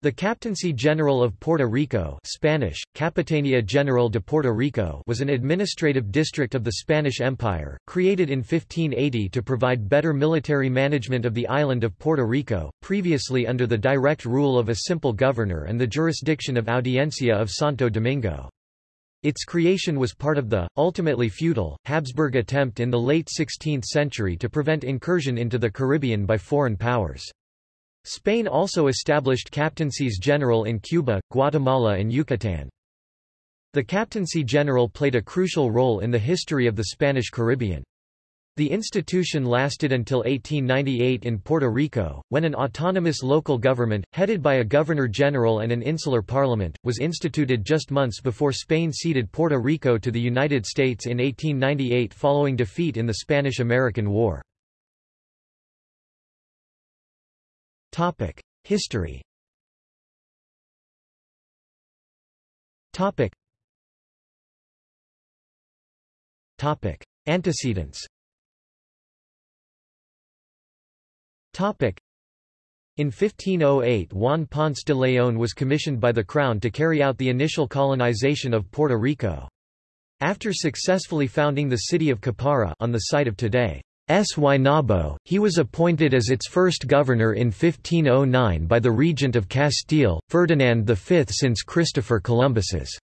The Captaincy General of Puerto Rico Spanish, Capitanía General de Puerto Rico was an administrative district of the Spanish Empire, created in 1580 to provide better military management of the island of Puerto Rico, previously under the direct rule of a simple governor and the jurisdiction of Audiencia of Santo Domingo. Its creation was part of the, ultimately futile, Habsburg attempt in the late 16th century to prevent incursion into the Caribbean by foreign powers. Spain also established captaincies general in Cuba, Guatemala and Yucatan. The captaincy general played a crucial role in the history of the Spanish Caribbean. The institution lasted until 1898 in Puerto Rico, when an autonomous local government, headed by a governor-general and an insular parliament, was instituted just months before Spain ceded Puerto Rico to the United States in 1898 following defeat in the Spanish–American War. Topic: History. Topic. Topic: Antecedents. Topic. In 1508 Juan Ponce de León was commissioned by the Crown to carry out the initial colonization of Puerto Rico. After successfully founding the city of Caparra on the site of today S. Guaynabo, he was appointed as its first governor in 1509 by the regent of Castile, Ferdinand V. Since Christopher Columbus's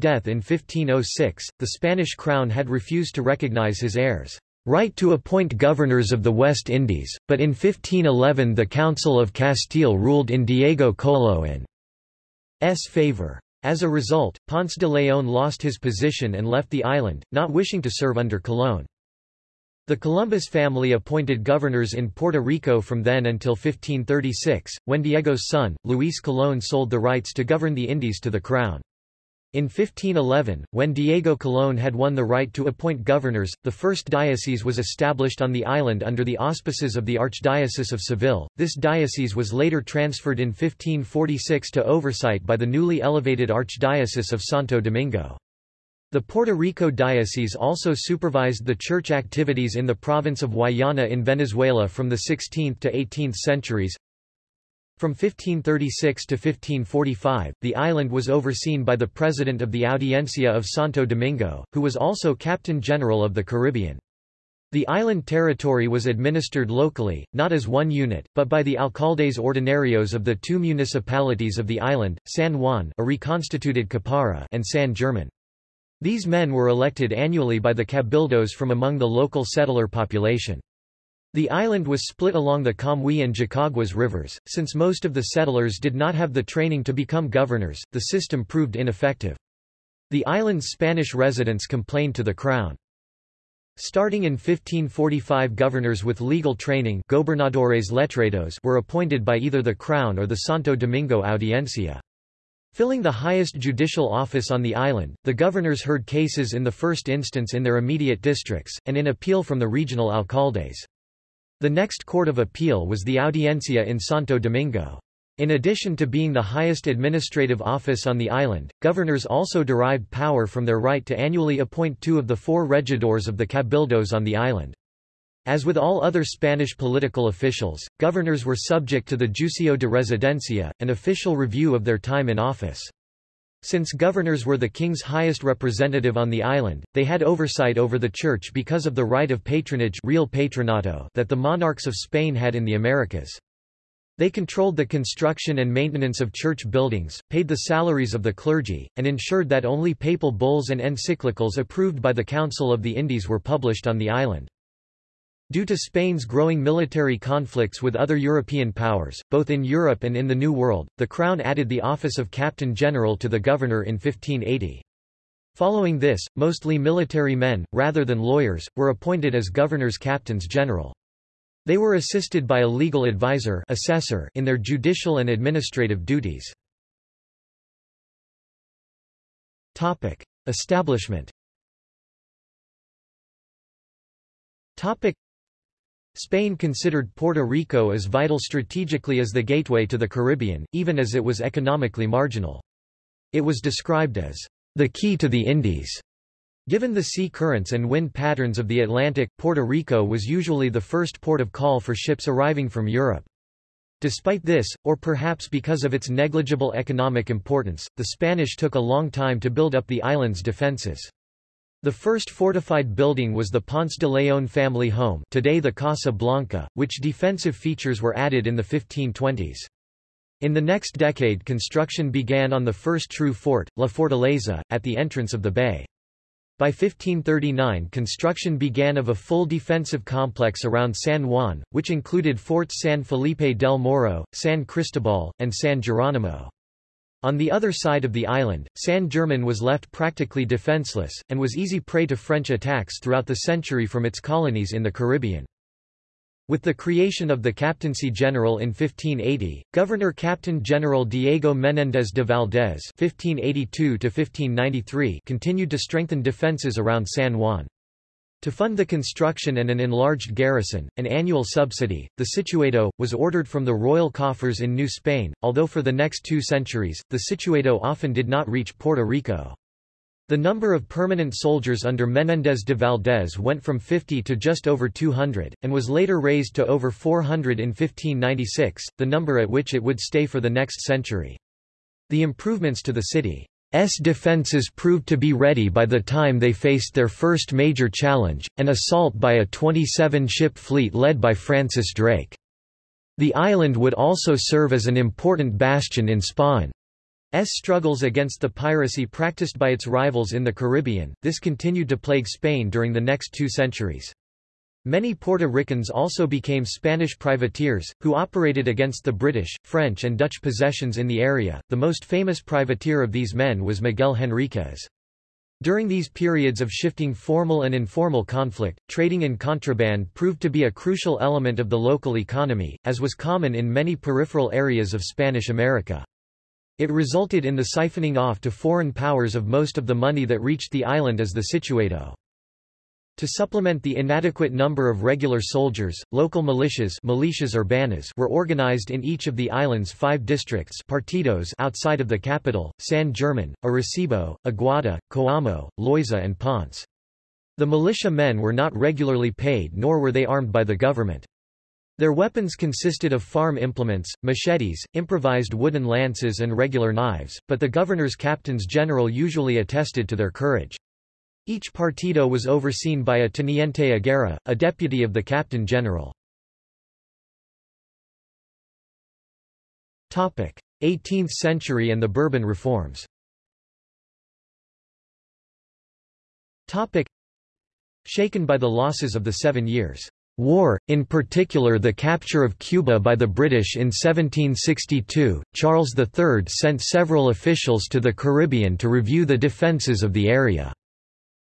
death in 1506, the Spanish crown had refused to recognize his heirs' right to appoint governors of the West Indies, but in 1511 the Council of Castile ruled in Diego Colón's favor. As a result, Ponce de León lost his position and left the island, not wishing to serve under Colón. The Columbus family appointed governors in Puerto Rico from then until 1536, when Diego's son, Luis Colón sold the rights to govern the Indies to the crown. In 1511, when Diego Colón had won the right to appoint governors, the first diocese was established on the island under the auspices of the Archdiocese of Seville. This diocese was later transferred in 1546 to oversight by the newly elevated Archdiocese of Santo Domingo. The Puerto Rico Diocese also supervised the church activities in the province of Guayana in Venezuela from the 16th to 18th centuries. From 1536 to 1545, the island was overseen by the president of the Audiencia of Santo Domingo, who was also captain general of the Caribbean. The island territory was administered locally, not as one unit, but by the alcaldes ordinarios of the two municipalities of the island, San Juan a reconstituted Caparra and San German. These men were elected annually by the cabildos from among the local settler population. The island was split along the Camuy and Jacaguas rivers. Since most of the settlers did not have the training to become governors, the system proved ineffective. The island's Spanish residents complained to the crown. Starting in 1545 governors with legal training gobernadores letrados were appointed by either the crown or the Santo Domingo Audiencia. Filling the highest judicial office on the island, the governors heard cases in the first instance in their immediate districts, and in appeal from the regional alcaldes. The next court of appeal was the Audiencia in Santo Domingo. In addition to being the highest administrative office on the island, governors also derived power from their right to annually appoint two of the four regidors of the cabildos on the island. As with all other Spanish political officials, governors were subject to the Juicio de Residencia, an official review of their time in office. Since governors were the king's highest representative on the island, they had oversight over the church because of the right of patronage real patronato that the monarchs of Spain had in the Americas. They controlled the construction and maintenance of church buildings, paid the salaries of the clergy, and ensured that only papal bulls and encyclicals approved by the Council of the Indies were published on the island. Due to Spain's growing military conflicts with other European powers, both in Europe and in the New World, the Crown added the office of Captain General to the governor in 1580. Following this, mostly military men, rather than lawyers, were appointed as governors captains general. They were assisted by a legal advisor assessor in their judicial and administrative duties. Establishment Spain considered Puerto Rico as vital strategically as the gateway to the Caribbean, even as it was economically marginal. It was described as the key to the Indies. Given the sea currents and wind patterns of the Atlantic, Puerto Rico was usually the first port of call for ships arriving from Europe. Despite this, or perhaps because of its negligible economic importance, the Spanish took a long time to build up the island's defences. The first fortified building was the Ponce de León family home today the Casa Blanca, which defensive features were added in the 1520s. In the next decade construction began on the first true fort, La Fortaleza, at the entrance of the bay. By 1539 construction began of a full defensive complex around San Juan, which included forts San Felipe del Morro, San Cristobal, and San Geronimo. On the other side of the island, San German was left practically defenseless, and was easy prey to French attacks throughout the century from its colonies in the Caribbean. With the creation of the Captaincy General in 1580, Governor-Captain General Diego Menéndez de (1582–1593) continued to strengthen defences around San Juan. To fund the construction and an enlarged garrison, an annual subsidy, the Situado, was ordered from the royal coffers in New Spain, although for the next two centuries, the Situado often did not reach Puerto Rico. The number of permanent soldiers under Menéndez de Valdés went from 50 to just over 200, and was later raised to over 400 in 1596, the number at which it would stay for the next century. The improvements to the city S defences proved to be ready by the time they faced their first major challenge, an assault by a 27-ship fleet led by Francis Drake. The island would also serve as an important bastion in Spain's struggles against the piracy practiced by its rivals in the Caribbean. This continued to plague Spain during the next two centuries. Many Puerto Ricans also became Spanish privateers, who operated against the British, French and Dutch possessions in the area. The most famous privateer of these men was Miguel Henriquez. During these periods of shifting formal and informal conflict, trading in contraband proved to be a crucial element of the local economy, as was common in many peripheral areas of Spanish America. It resulted in the siphoning off to foreign powers of most of the money that reached the island as the Situado. To supplement the inadequate number of regular soldiers, local militias, militias urbanas were organized in each of the island's five districts partidos outside of the capital, San German, Arecibo, Aguada, Coamo, Loiza and Ponce. The militia men were not regularly paid nor were they armed by the government. Their weapons consisted of farm implements, machetes, improvised wooden lances and regular knives, but the governor's captains general usually attested to their courage. Each partido was overseen by a teniente a guerra, a deputy of the captain general. 18th century and the Bourbon reforms Shaken by the losses of the Seven Years' War, in particular the capture of Cuba by the British in 1762, Charles III sent several officials to the Caribbean to review the defences of the area.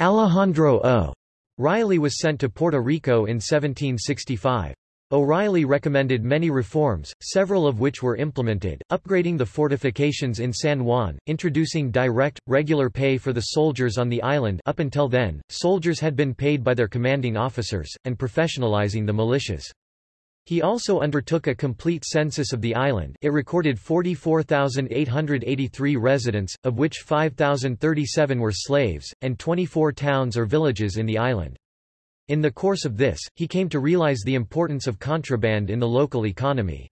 Alejandro O. Reilly was sent to Puerto Rico in 1765. O'Reilly recommended many reforms, several of which were implemented, upgrading the fortifications in San Juan, introducing direct, regular pay for the soldiers on the island up until then, soldiers had been paid by their commanding officers, and professionalizing the militias. He also undertook a complete census of the island it recorded 44,883 residents, of which 5,037 were slaves, and 24 towns or villages in the island. In the course of this, he came to realize the importance of contraband in the local economy.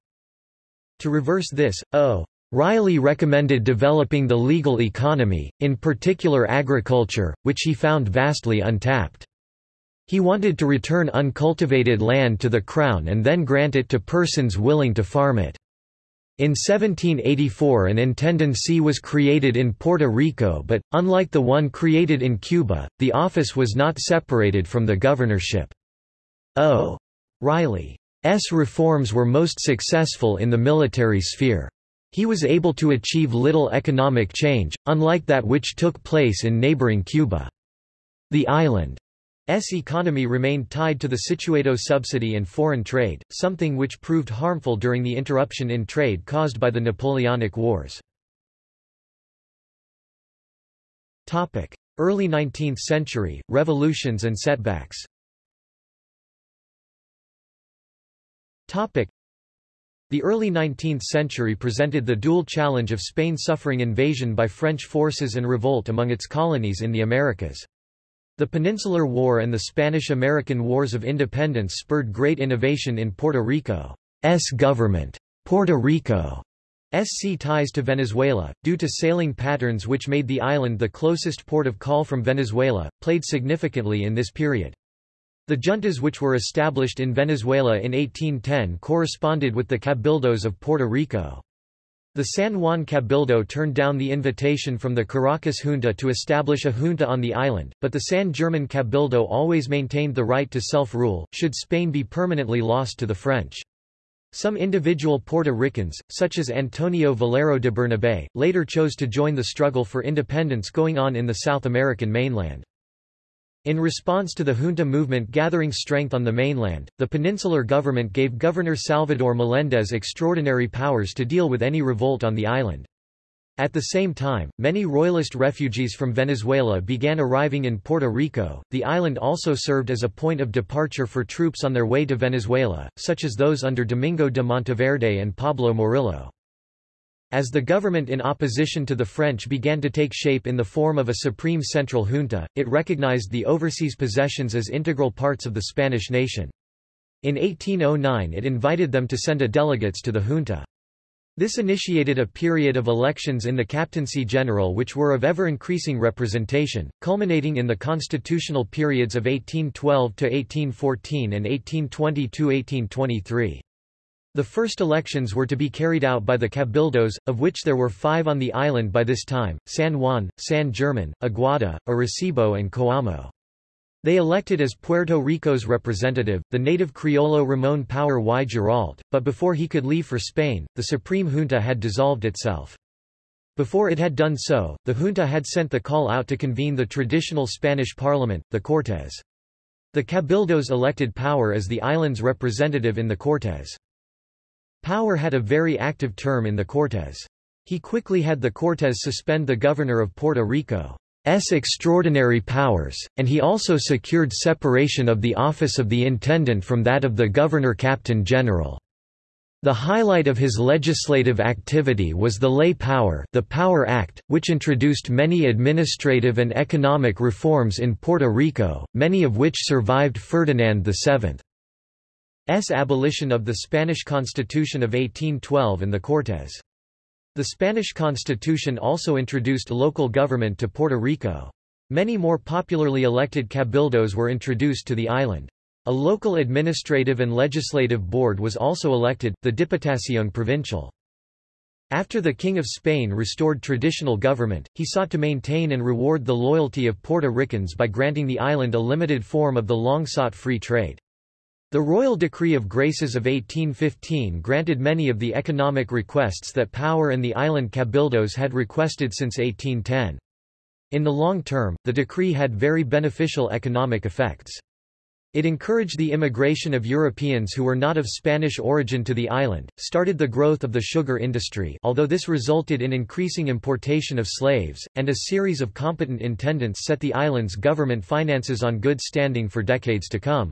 To reverse this, O. Reilly recommended developing the legal economy, in particular agriculture, which he found vastly untapped. He wanted to return uncultivated land to the Crown and then grant it to persons willing to farm it. In 1784 an intendancy was created in Puerto Rico but, unlike the one created in Cuba, the office was not separated from the governorship. O. Reilly's reforms were most successful in the military sphere. He was able to achieve little economic change, unlike that which took place in neighboring Cuba. The island S economy remained tied to the Situado subsidy and foreign trade, something which proved harmful during the interruption in trade caused by the Napoleonic Wars. Early 19th century, revolutions and setbacks the early 19th century presented the dual challenge of Spain suffering invasion by French forces and revolt among its colonies in the Americas. The Peninsular War and the Spanish-American Wars of Independence spurred great innovation in Puerto Rico's government. Puerto Rico SC ties to Venezuela, due to sailing patterns which made the island the closest port of call from Venezuela, played significantly in this period. The juntas which were established in Venezuela in 1810 corresponded with the cabildos of Puerto Rico. The San Juan Cabildo turned down the invitation from the Caracas junta to establish a junta on the island, but the San German Cabildo always maintained the right to self-rule, should Spain be permanently lost to the French. Some individual Puerto Ricans, such as Antonio Valero de Bernabé, later chose to join the struggle for independence going on in the South American mainland. In response to the junta movement gathering strength on the mainland, the peninsular government gave Governor Salvador Meléndez extraordinary powers to deal with any revolt on the island. At the same time, many royalist refugees from Venezuela began arriving in Puerto Rico. The island also served as a point of departure for troops on their way to Venezuela, such as those under Domingo de Monteverde and Pablo Morillo. As the government in opposition to the French began to take shape in the form of a supreme central junta, it recognized the overseas possessions as integral parts of the Spanish nation. In 1809 it invited them to send a delegates to the junta. This initiated a period of elections in the Captaincy General which were of ever-increasing representation, culminating in the constitutional periods of 1812–1814 and 1820–1823. The first elections were to be carried out by the cabildos, of which there were five on the island by this time, San Juan, San German, Aguada, Arecibo and Coamo. They elected as Puerto Rico's representative, the native Criollo Ramón Power y Giralt, but before he could leave for Spain, the Supreme Junta had dissolved itself. Before it had done so, the junta had sent the call out to convene the traditional Spanish parliament, the Cortes. The cabildos elected Power as the island's representative in the Cortes. Power had a very active term in the Cortes. He quickly had the Cortes suspend the governor of Puerto Rico. S extraordinary powers, and he also secured separation of the office of the intendant from that of the governor-captain-general. The highlight of his legislative activity was the Ley Power, the Power Act, which introduced many administrative and economic reforms in Puerto Rico, many of which survived Ferdinand VII's abolition of the Spanish Constitution of 1812 and the Cortes. The Spanish constitution also introduced local government to Puerto Rico. Many more popularly elected cabildos were introduced to the island. A local administrative and legislative board was also elected, the Diputación Provincial. After the King of Spain restored traditional government, he sought to maintain and reward the loyalty of Puerto Ricans by granting the island a limited form of the long-sought free trade. The Royal Decree of Graces of 1815 granted many of the economic requests that Power and the island cabildos had requested since 1810. In the long term, the decree had very beneficial economic effects. It encouraged the immigration of Europeans who were not of Spanish origin to the island, started the growth of the sugar industry although this resulted in increasing importation of slaves, and a series of competent intendants set the island's government finances on good standing for decades to come.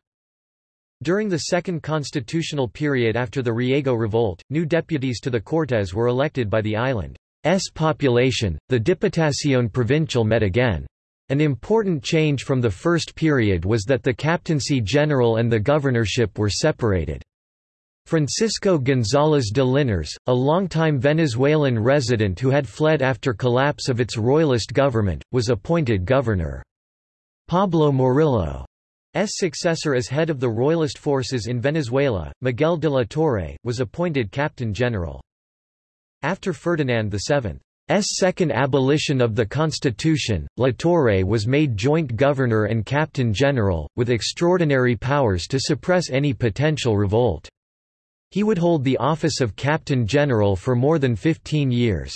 During the second constitutional period after the Riego Revolt, new deputies to the Cortes were elected by the island's population. The Diputación Provincial met again. An important change from the first period was that the captaincy general and the governorship were separated. Francisco González de Linares, a longtime Venezuelan resident who had fled after collapse of its royalist government, was appointed governor. Pablo Morillo successor as head of the royalist forces in Venezuela, Miguel de la Torre, was appointed captain general. After Ferdinand VII's second abolition of the constitution, La Torre was made joint governor and captain general, with extraordinary powers to suppress any potential revolt. He would hold the office of captain general for more than 15 years.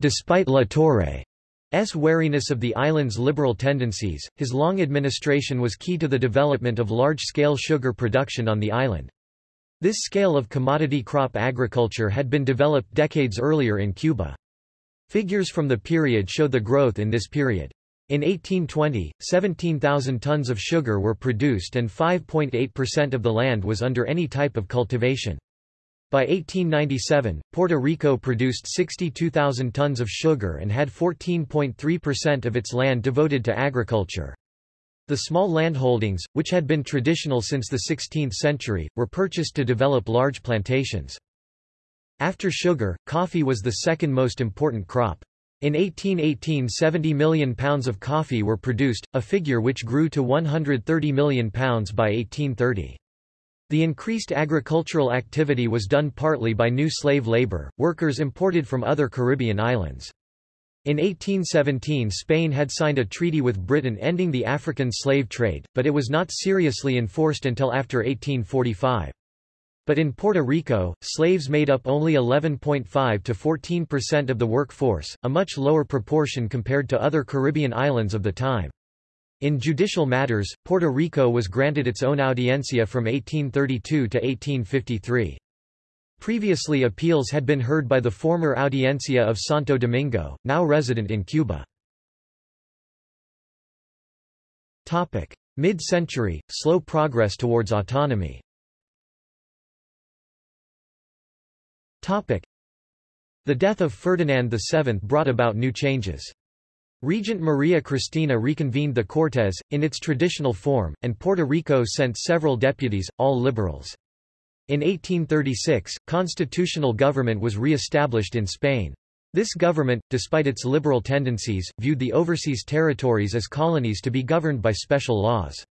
Despite La Torre S. wariness of the island's liberal tendencies, his long administration was key to the development of large-scale sugar production on the island. This scale of commodity crop agriculture had been developed decades earlier in Cuba. Figures from the period show the growth in this period. In 1820, 17,000 tons of sugar were produced and 5.8% of the land was under any type of cultivation. By 1897, Puerto Rico produced 62,000 tons of sugar and had 14.3% of its land devoted to agriculture. The small landholdings, which had been traditional since the 16th century, were purchased to develop large plantations. After sugar, coffee was the second most important crop. In 1818 70 million pounds of coffee were produced, a figure which grew to 130 million pounds by 1830. The increased agricultural activity was done partly by new slave labor, workers imported from other Caribbean islands. In 1817 Spain had signed a treaty with Britain ending the African slave trade, but it was not seriously enforced until after 1845. But in Puerto Rico, slaves made up only 11.5 to 14% of the workforce, a much lower proportion compared to other Caribbean islands of the time. In judicial matters, Puerto Rico was granted its own audiencia from 1832 to 1853. Previously appeals had been heard by the former Audiencia of Santo Domingo, now resident in Cuba. Mid-century, slow progress towards autonomy The death of Ferdinand VII brought about new changes. Regent Maria Cristina reconvened the Cortes, in its traditional form, and Puerto Rico sent several deputies, all liberals. In 1836, constitutional government was re-established in Spain. This government, despite its liberal tendencies, viewed the overseas territories as colonies to be governed by special laws.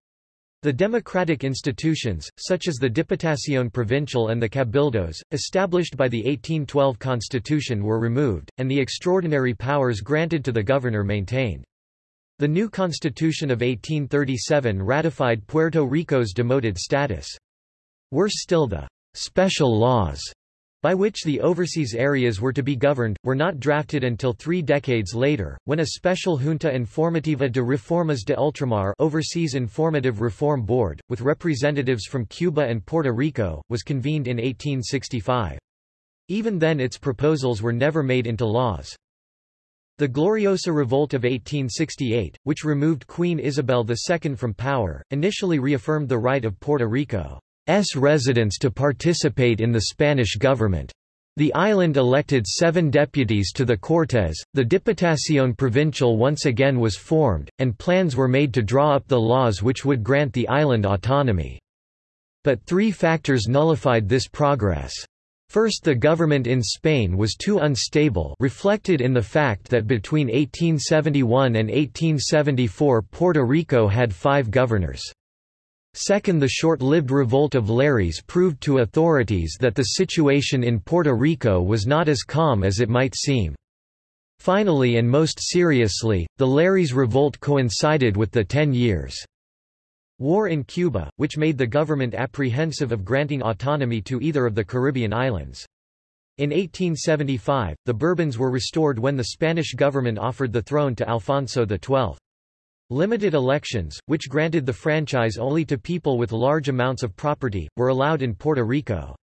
The democratic institutions, such as the Diputación Provincial and the Cabildos, established by the 1812 constitution were removed, and the extraordinary powers granted to the governor maintained. The new constitution of 1837 ratified Puerto Rico's demoted status. Worse still the special laws by which the overseas areas were to be governed, were not drafted until three decades later, when a special Junta Informativa de Reformas de Ultramar Overseas Informative Reform Board, with representatives from Cuba and Puerto Rico, was convened in 1865. Even then its proposals were never made into laws. The Gloriosa Revolt of 1868, which removed Queen Isabel II from power, initially reaffirmed the right of Puerto Rico S residents to participate in the Spanish government. The island elected seven deputies to the Cortes, the Diputación Provincial once again was formed, and plans were made to draw up the laws which would grant the island autonomy. But three factors nullified this progress. First the government in Spain was too unstable reflected in the fact that between 1871 and 1874 Puerto Rico had five governors. Second the short-lived revolt of Lares proved to authorities that the situation in Puerto Rico was not as calm as it might seem. Finally and most seriously, the Lares revolt coincided with the Ten Years' War in Cuba, which made the government apprehensive of granting autonomy to either of the Caribbean islands. In 1875, the Bourbons were restored when the Spanish government offered the throne to Alfonso XII. Limited elections, which granted the franchise only to people with large amounts of property, were allowed in Puerto Rico.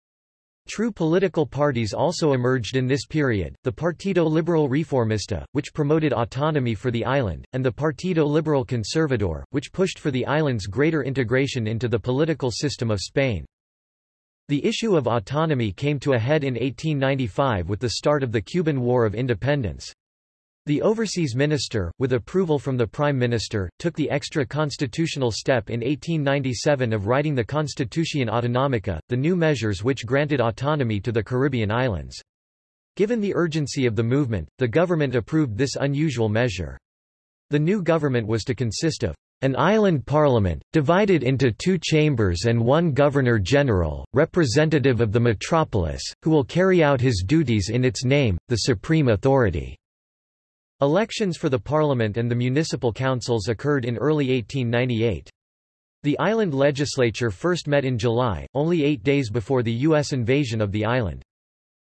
True political parties also emerged in this period, the Partido Liberal Reformista, which promoted autonomy for the island, and the Partido Liberal Conservador, which pushed for the island's greater integration into the political system of Spain. The issue of autonomy came to a head in 1895 with the start of the Cuban War of Independence. The overseas minister, with approval from the prime minister, took the extra-constitutional step in 1897 of writing the Constitución Autonómica, the new measures which granted autonomy to the Caribbean islands. Given the urgency of the movement, the government approved this unusual measure. The new government was to consist of an island parliament, divided into two chambers and one governor-general, representative of the metropolis, who will carry out his duties in its name, the supreme authority. Elections for the parliament and the municipal councils occurred in early 1898. The island legislature first met in July, only eight days before the U.S. invasion of the island.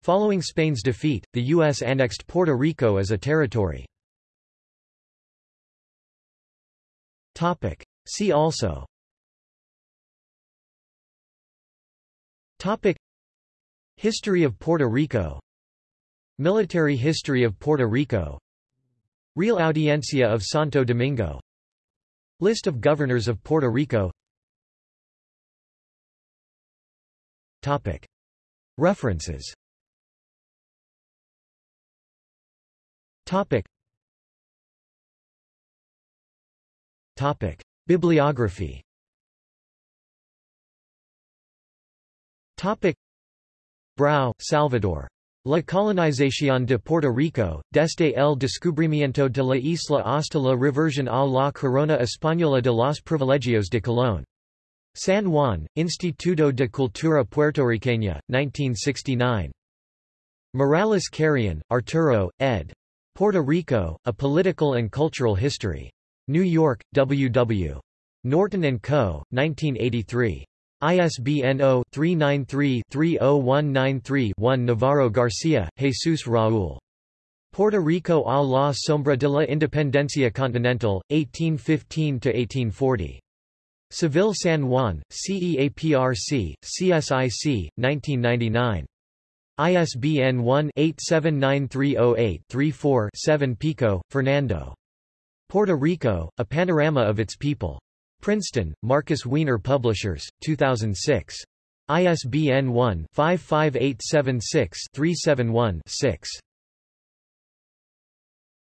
Following Spain's defeat, the U.S. annexed Puerto Rico as a territory. See also Topic History of Puerto Rico Military history of Puerto Rico Real Audiencia of Santo Domingo List of governors of Puerto Rico Topic. References Topic. Topic. Bibliography Topic. Salvador. La colonización de Puerto Rico, desde el descubrimiento de la isla hasta la reversión a la corona española de los privilegios de Colón. San Juan, Instituto de Cultura Puertorriqueña, 1969. Morales Carrion, Arturo, ed. Puerto Rico, A Political and Cultural History. New York, W. W. Norton & Co., 1983. ISBN 0-393-30193-1 Navarro Garcia, Jesus Raúl. Puerto Rico a la sombra de la independencia continental, 1815–1840. Seville San Juan, CEAPRC, CSIC, 1999. ISBN 1-879308-34-7 Pico, Fernando. Puerto Rico, A Panorama of Its People. Princeton, Markus Wiener Publishers, 2006. ISBN 1-55876-371-6.